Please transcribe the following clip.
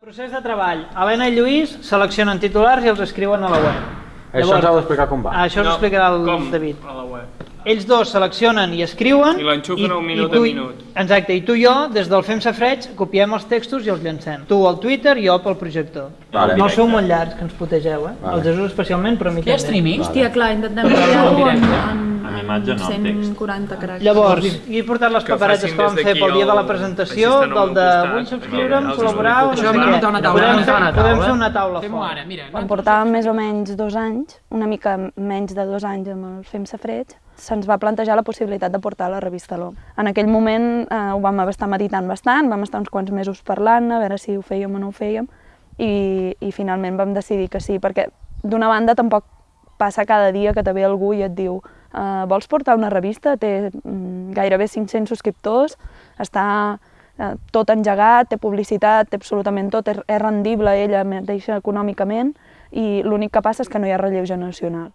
Procés de treball. Helena i Lluís seleccionen titulars i els escriuen a la web. Això ens heu d'explicar com va. Això us No, explicarà el com? David. A la web. Ells dos seleccionen i escriuen. I l'enxufen a un minut i tu, a minut. Exacte, i tu i jo, des del Fem Safreig, copiem els textos i els llancem. Tu al Twitter i jo pel projector. Vale. No sou molt llargs, que ens putegeu, eh? Vale. El Jesús especialment, però a mi Hi ha també. streaming? Hòstia, clar, intentem enviar-ho en en, imatge no, amb text. 140 caràcters. Llavors, jo he portat les paperetes que vam fer pel dia de la el- presentació, del de vull subscriure'm, col·laborar Això hem de què. muntar una taula, Podem muntar fer, una podem taula. fer una taula Fem-ho fora. ara, mira. Quan portàvem més o menys dos anys, una mica menys de dos anys amb el Fem Safreig, se'ns va plantejar la possibilitat de portar la revista l'OM. En aquell moment eh, ho vam estar meditant bastant, vam estar uns quants mesos parlant, a veure si ho fèiem o no ho fèiem, i, i finalment vam decidir que sí, perquè d'una banda tampoc passa cada dia que te ve algú i et diu eh, vols portar una revista? Té mm, gairebé 500 subscriptors, està eh, tot engegat, té publicitat, té absolutament tot, és, és rendible ella mateixa econòmicament i l'únic que passa és que no hi ha relleu generacional.